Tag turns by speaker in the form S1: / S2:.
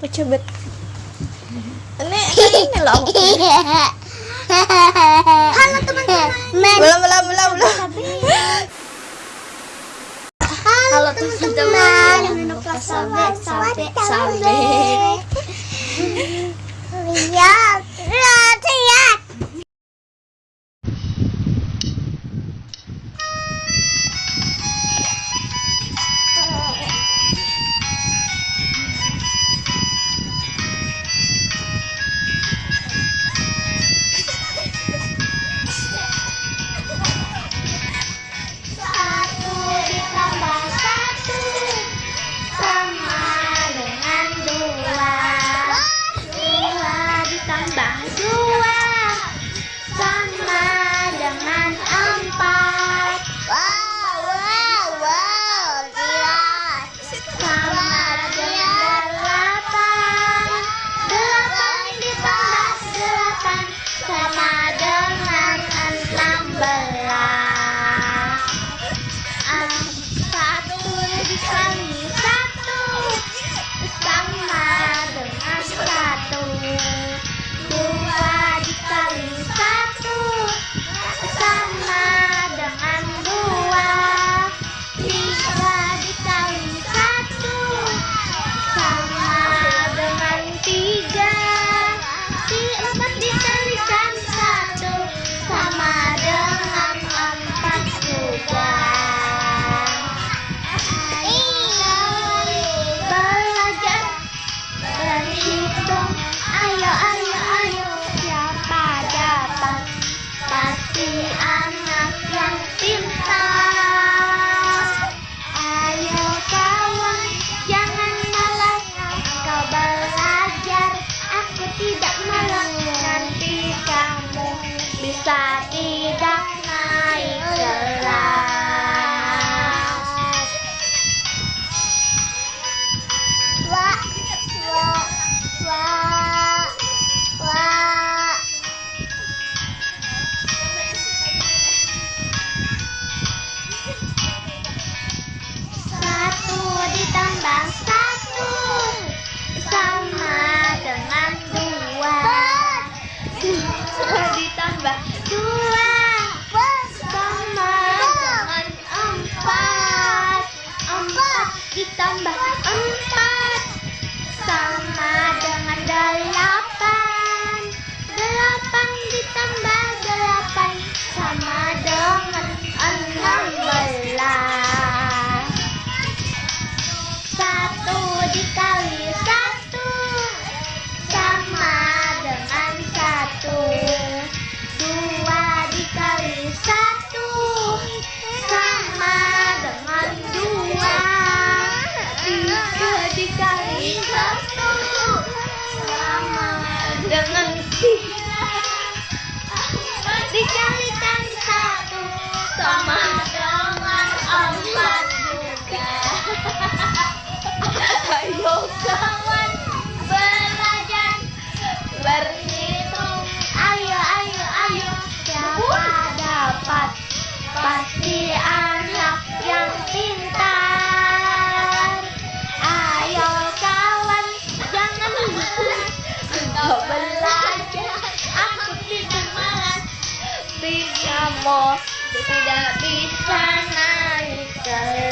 S1: Pecebet. Ini ini loh.
S2: Halo teman-teman.
S1: Belum belum belum belum.
S2: Halo teman-teman. Sampai sampai sampai. sa di Thank you. Kamu tidak bisa naik ke